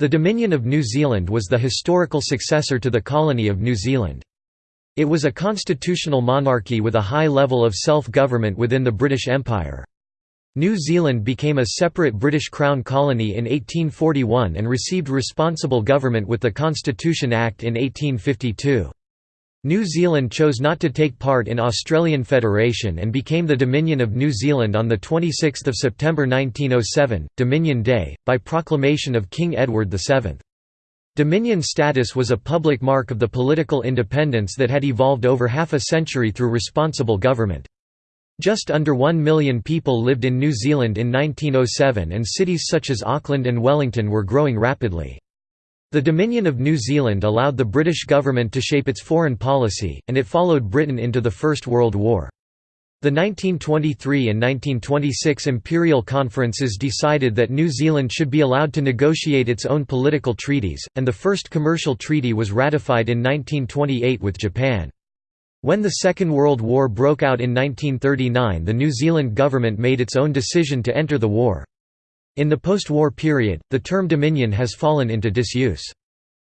The Dominion of New Zealand was the historical successor to the Colony of New Zealand. It was a constitutional monarchy with a high level of self-government within the British Empire. New Zealand became a separate British Crown colony in 1841 and received responsible government with the Constitution Act in 1852. New Zealand chose not to take part in Australian Federation and became the Dominion of New Zealand on 26 September 1907, Dominion Day, by proclamation of King Edward VII. Dominion status was a public mark of the political independence that had evolved over half a century through responsible government. Just under one million people lived in New Zealand in 1907 and cities such as Auckland and Wellington were growing rapidly. The Dominion of New Zealand allowed the British government to shape its foreign policy, and it followed Britain into the First World War. The 1923 and 1926 imperial conferences decided that New Zealand should be allowed to negotiate its own political treaties, and the first commercial treaty was ratified in 1928 with Japan. When the Second World War broke out in 1939 the New Zealand government made its own decision to enter the war. In the post-war period, the term Dominion has fallen into disuse.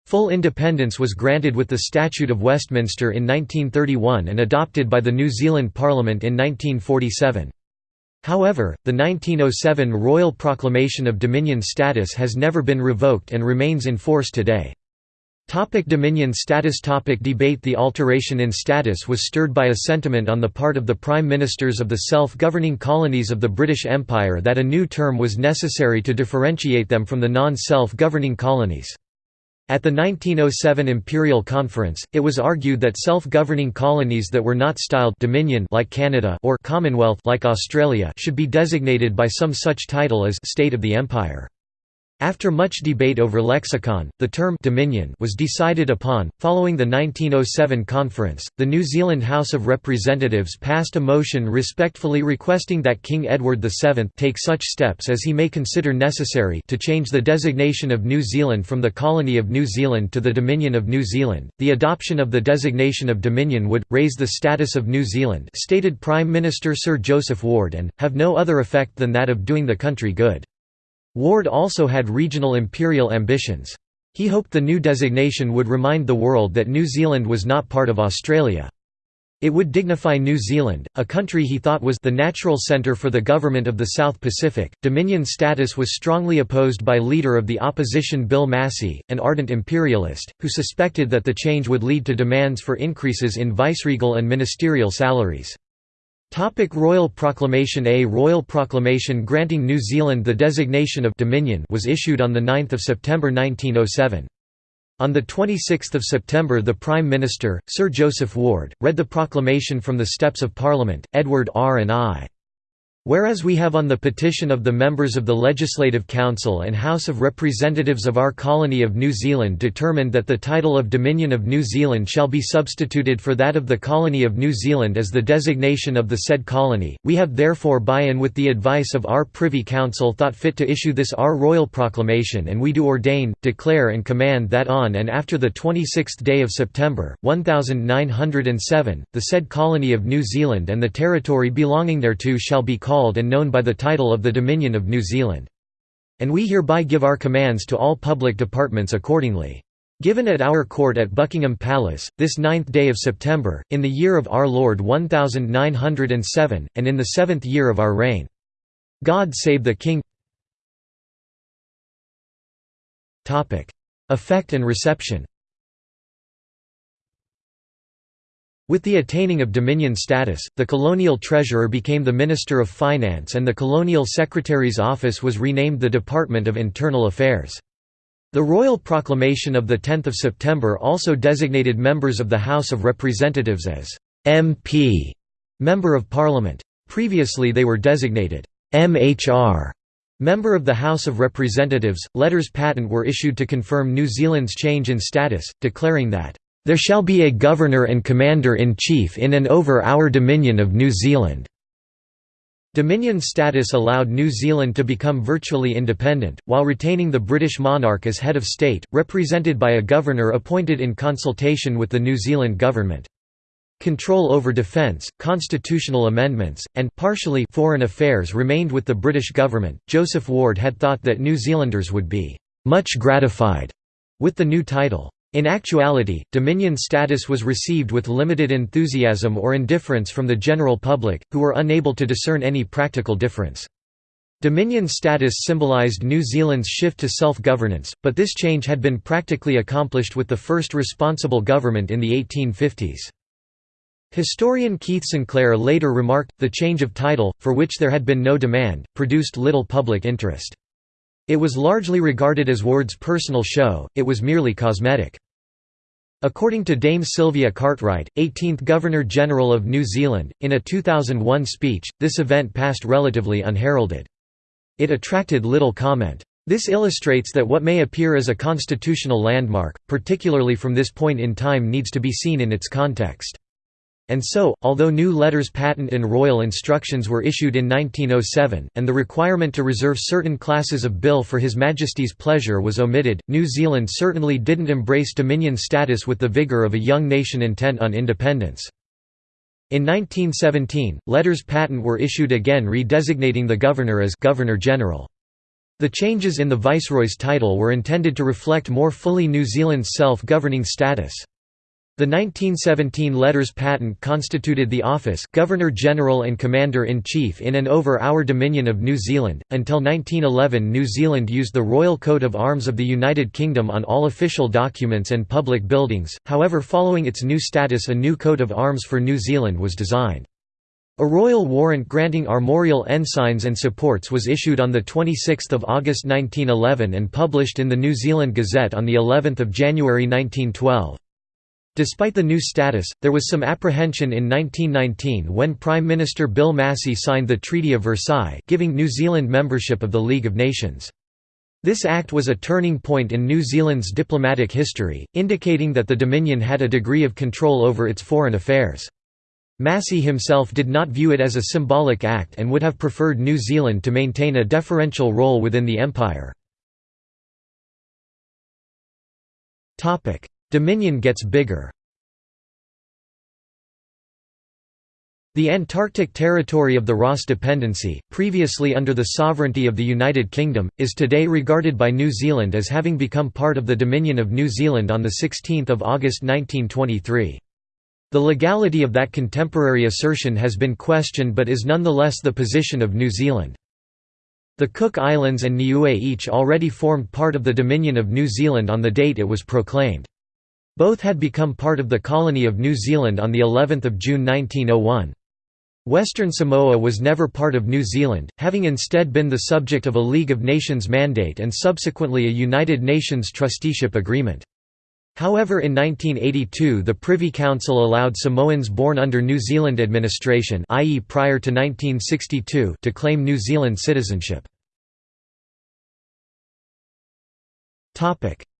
Full independence was granted with the Statute of Westminster in 1931 and adopted by the New Zealand Parliament in 1947. However, the 1907 Royal Proclamation of Dominion status has never been revoked and remains in force today. Topic Dominion status topic Debate The alteration in status was stirred by a sentiment on the part of the prime ministers of the self-governing colonies of the British Empire that a new term was necessary to differentiate them from the non-self-governing colonies. At the 1907 Imperial Conference, it was argued that self-governing colonies that were not styled «Dominion» like Canada or «Commonwealth» like Australia should be designated by some such title as «State of the Empire». After much debate over lexicon, the term «dominion» was decided upon. Following the 1907 conference, the New Zealand House of Representatives passed a motion respectfully requesting that King Edward VII take such steps as he may consider necessary to change the designation of New Zealand from the Colony of New Zealand to the Dominion of New Zealand. The adoption of the designation of Dominion would raise the status of New Zealand, stated Prime Minister Sir Joseph Ward, and have no other effect than that of doing the country good. Ward also had regional imperial ambitions. He hoped the new designation would remind the world that New Zealand was not part of Australia. It would dignify New Zealand, a country he thought was the natural centre for the government of the South Pacific. Dominion status was strongly opposed by leader of the opposition Bill Massey, an ardent imperialist, who suspected that the change would lead to demands for increases in viceregal and ministerial salaries. Topic Royal Proclamation A Royal Proclamation granting New Zealand the designation of «Dominion» was issued on 9 September 1907. On 26 September the Prime Minister, Sir Joseph Ward, read the proclamation from the steps of Parliament, Edward R. and I. Whereas we have on the petition of the members of the Legislative Council and House of Representatives of our colony of New Zealand determined that the title of Dominion of New Zealand shall be substituted for that of the Colony of New Zealand as the designation of the said colony, we have therefore by and with the advice of our Privy Council thought fit to issue this our royal proclamation and we do ordain, declare and command that on and after the 26th day of September, 1907, the said colony of New Zealand and the territory belonging thereto shall be called called and known by the title of the Dominion of New Zealand. And we hereby give our commands to all public departments accordingly. Given at our court at Buckingham Palace, this ninth day of September, in the year of our Lord 1907, and in the seventh year of our reign. God save the King Effect and reception With the attaining of Dominion status, the colonial treasurer became the Minister of Finance and the colonial secretary's office was renamed the Department of Internal Affairs. The royal proclamation of 10 September also designated members of the House of Representatives as MP, Member of Parliament. Previously they were designated MHR, Member of the House of Representatives. Letters patent were issued to confirm New Zealand's change in status, declaring that there shall be a Governor and Commander-in-Chief in and over our Dominion of New Zealand." Dominion status allowed New Zealand to become virtually independent, while retaining the British monarch as head of state, represented by a governor appointed in consultation with the New Zealand government. Control over defence, constitutional amendments, and partially foreign affairs remained with the British government. Joseph Ward had thought that New Zealanders would be much gratified with the new title. In actuality, Dominion status was received with limited enthusiasm or indifference from the general public, who were unable to discern any practical difference. Dominion status symbolised New Zealand's shift to self-governance, but this change had been practically accomplished with the first responsible government in the 1850s. Historian Keith Sinclair later remarked, the change of title, for which there had been no demand, produced little public interest. It was largely regarded as Ward's personal show, it was merely cosmetic. According to Dame Sylvia Cartwright, 18th Governor-General of New Zealand, in a 2001 speech, this event passed relatively unheralded. It attracted little comment. This illustrates that what may appear as a constitutional landmark, particularly from this point in time needs to be seen in its context. And so, although new letters patent and royal instructions were issued in 1907, and the requirement to reserve certain classes of bill for His Majesty's pleasure was omitted, New Zealand certainly didn't embrace Dominion status with the vigour of a young nation intent on independence. In 1917, letters patent were issued again redesignating the governor as Governor-General. The changes in the Viceroy's title were intended to reflect more fully New Zealand's self-governing status. The 1917 letters patent constituted the office Governor-General and Commander-in-Chief in and over our Dominion of New Zealand. Until 1911 New Zealand used the Royal Coat of Arms of the United Kingdom on all official documents and public buildings, however following its new status a new coat of arms for New Zealand was designed. A royal warrant granting armorial ensigns and supports was issued on 26 August 1911 and published in the New Zealand Gazette on of January 1912. Despite the new status, there was some apprehension in 1919 when Prime Minister Bill Massey signed the Treaty of Versailles giving New Zealand membership of the League of Nations. This act was a turning point in New Zealand's diplomatic history, indicating that the Dominion had a degree of control over its foreign affairs. Massey himself did not view it as a symbolic act and would have preferred New Zealand to maintain a deferential role within the empire. Dominion gets bigger The Antarctic territory of the Ross Dependency, previously under the sovereignty of the United Kingdom, is today regarded by New Zealand as having become part of the Dominion of New Zealand on 16 August 1923. The legality of that contemporary assertion has been questioned but is nonetheless the position of New Zealand. The Cook Islands and Niue each already formed part of the Dominion of New Zealand on the date it was proclaimed. Both had become part of the colony of New Zealand on the 11th of June 1901. Western Samoa was never part of New Zealand, having instead been the subject of a League of Nations mandate and subsequently a United Nations trusteeship agreement. However in 1982 the Privy Council allowed Samoans born under New Zealand administration i.e. prior to 1962 to claim New Zealand citizenship.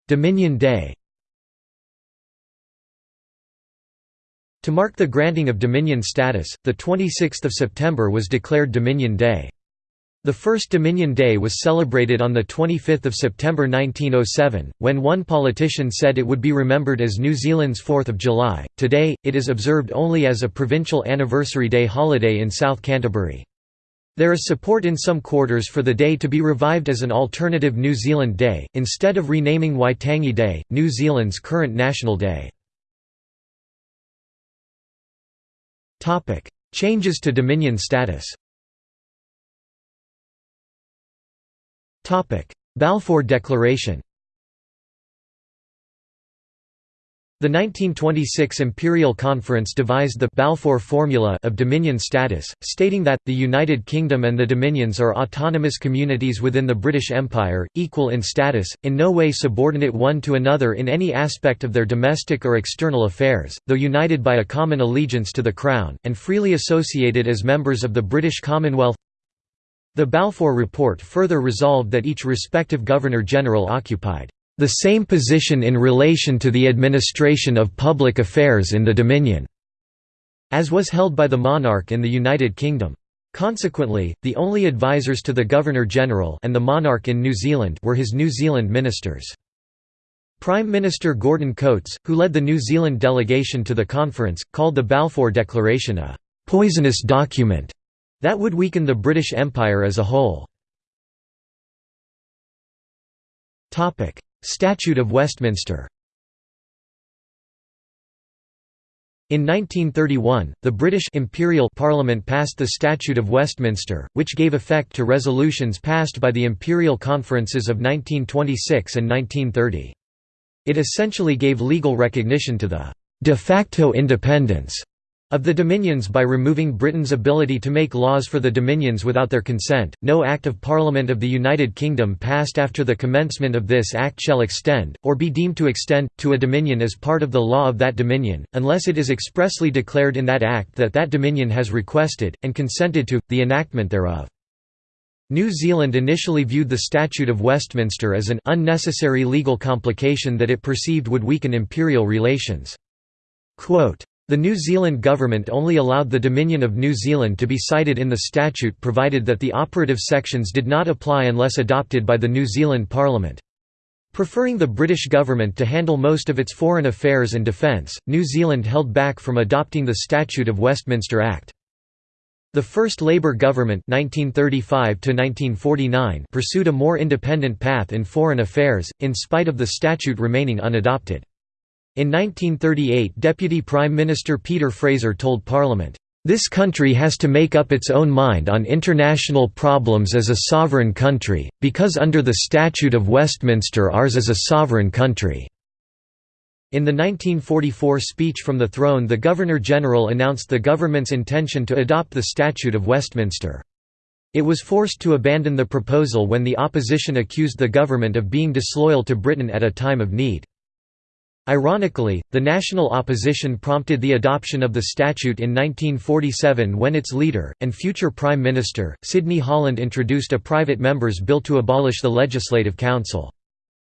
Dominion Day To mark the granting of Dominion status, 26 September was declared Dominion Day. The first Dominion Day was celebrated on 25 September 1907, when one politician said it would be remembered as New Zealand's 4th of July. Today, it is observed only as a provincial anniversary day holiday in South Canterbury. There is support in some quarters for the day to be revived as an alternative New Zealand Day, instead of renaming Waitangi Day, New Zealand's current national day. Topic: Changes to Dominion status. Topic: Balfour Declaration. The 1926 Imperial Conference devised the Balfour Formula of Dominion status, stating that, the United Kingdom and the Dominions are autonomous communities within the British Empire, equal in status, in no way subordinate one to another in any aspect of their domestic or external affairs, though united by a common allegiance to the Crown, and freely associated as members of the British Commonwealth. The Balfour Report further resolved that each respective Governor-General occupied the same position in relation to the administration of public affairs in the Dominion, as was held by the monarch in the United Kingdom. Consequently, the only advisers to the Governor-General and the monarch in New Zealand were his New Zealand ministers. Prime Minister Gordon Coates, who led the New Zealand delegation to the conference, called the Balfour Declaration a «poisonous document» that would weaken the British Empire as a whole. Statute of Westminster In 1931, the British Imperial Parliament passed the Statute of Westminster, which gave effect to resolutions passed by the Imperial Conferences of 1926 and 1930. It essentially gave legal recognition to the de facto independence of the Dominions by removing Britain's ability to make laws for the Dominions without their consent, no Act of Parliament of the United Kingdom passed after the commencement of this Act shall extend, or be deemed to extend, to a Dominion as part of the law of that Dominion, unless it is expressly declared in that Act that that Dominion has requested, and consented to, the enactment thereof. New Zealand initially viewed the Statute of Westminster as an unnecessary legal complication that it perceived would weaken imperial relations. Quote, the New Zealand government only allowed the Dominion of New Zealand to be cited in the statute provided that the operative sections did not apply unless adopted by the New Zealand Parliament. Preferring the British government to handle most of its foreign affairs and defence, New Zealand held back from adopting the Statute of Westminster Act. The first Labour government 1935 pursued a more independent path in foreign affairs, in spite of the statute remaining unadopted. In 1938 Deputy Prime Minister Peter Fraser told Parliament, "...this country has to make up its own mind on international problems as a sovereign country, because under the Statute of Westminster ours is a sovereign country." In the 1944 speech from the throne the Governor-General announced the government's intention to adopt the Statute of Westminster. It was forced to abandon the proposal when the opposition accused the government of being disloyal to Britain at a time of need. Ironically, the national opposition prompted the adoption of the statute in 1947 when its leader, and future Prime Minister, Sidney Holland introduced a private member's bill to abolish the Legislative Council.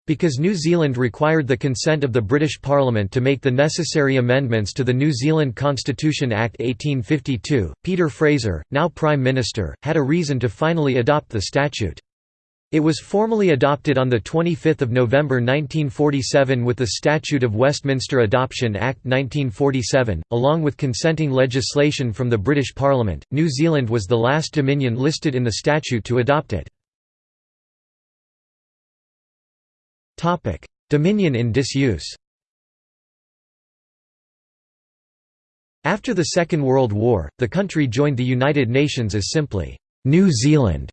Because New Zealand required the consent of the British Parliament to make the necessary amendments to the New Zealand Constitution Act 1852, Peter Fraser, now Prime Minister, had a reason to finally adopt the statute. It was formally adopted on 25 November 1947 with the Statute of Westminster Adoption Act 1947, along with consenting legislation from the British Parliament. New Zealand was the last dominion listed in the statute to adopt it. Dominion in disuse After the Second World War, the country joined the United Nations as simply, New Zealand.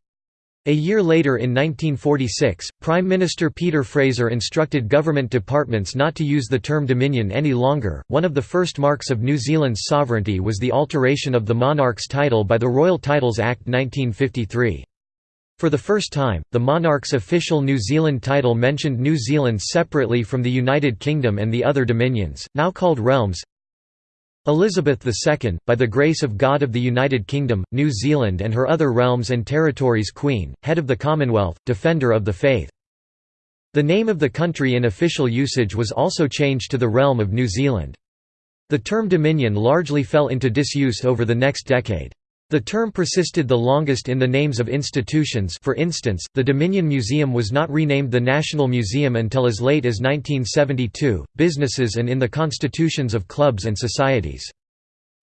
A year later in 1946, Prime Minister Peter Fraser instructed government departments not to use the term Dominion any longer. One of the first marks of New Zealand's sovereignty was the alteration of the monarch's title by the Royal Titles Act 1953. For the first time, the monarch's official New Zealand title mentioned New Zealand separately from the United Kingdom and the other dominions, now called realms, Elizabeth II, by the grace of God of the United Kingdom, New Zealand and her other realms and territories Queen, head of the Commonwealth, defender of the faith. The name of the country in official usage was also changed to the realm of New Zealand. The term Dominion largely fell into disuse over the next decade. The term persisted the longest in the names of institutions for instance, the Dominion Museum was not renamed the National Museum until as late as 1972, businesses and in the constitutions of clubs and societies.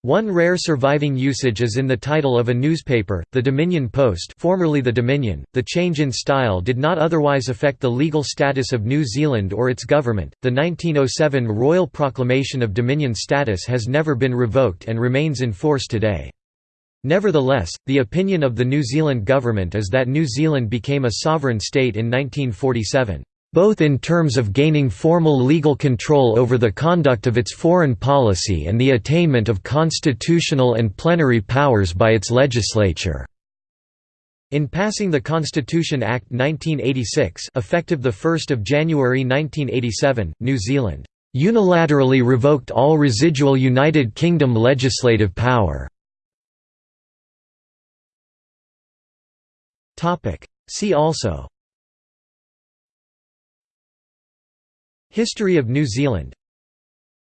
One rare surviving usage is in the title of a newspaper, the Dominion Post formerly the Dominion. The change in style did not otherwise affect the legal status of New Zealand or its government. The 1907 Royal Proclamation of Dominion status has never been revoked and remains in force today. Nevertheless, the opinion of the New Zealand government is that New Zealand became a sovereign state in 1947, both in terms of gaining formal legal control over the conduct of its foreign policy and the attainment of constitutional and plenary powers by its legislature. In passing the Constitution Act 1986 effective 1 January 1987, New Zealand unilaterally revoked all residual United Kingdom legislative power. Topic. See also History of New Zealand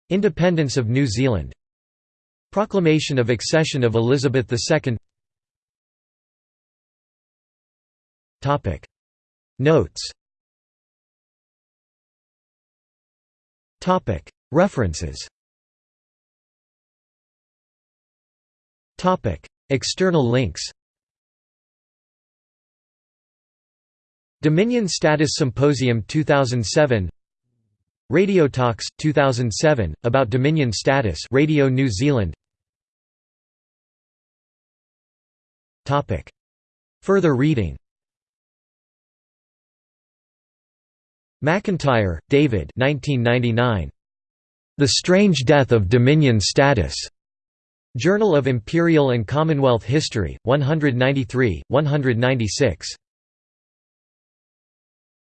Independence of New Zealand Proclamation of accession of Elizabeth II Topic. Notes Topic. References Topic. External links Dominion Status Symposium 2007 Radio Talks 2007 about Dominion status. Radio New Zealand. Topic. Further reading. McIntyre, David. 1999 The Strange Death of Dominion Status. Journal of Imperial and Commonwealth History 193 196